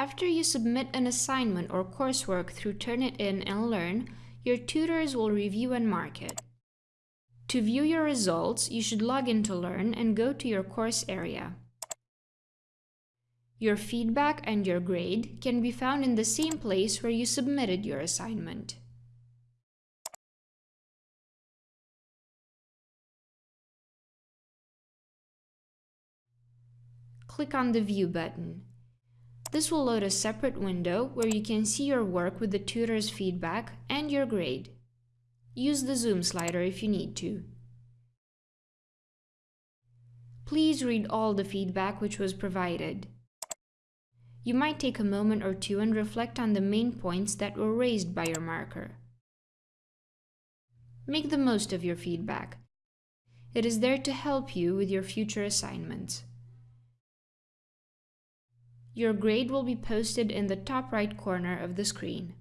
After you submit an assignment or coursework through Turnitin and Learn, your tutors will review and mark it. To view your results, you should log into Learn and go to your course area. Your feedback and your grade can be found in the same place where you submitted your assignment. Click on the View button. This will load a separate window where you can see your work with the tutor's feedback and your grade. Use the zoom slider if you need to. Please read all the feedback which was provided. You might take a moment or two and reflect on the main points that were raised by your marker. Make the most of your feedback. It is there to help you with your future assignments. Your grade will be posted in the top right corner of the screen.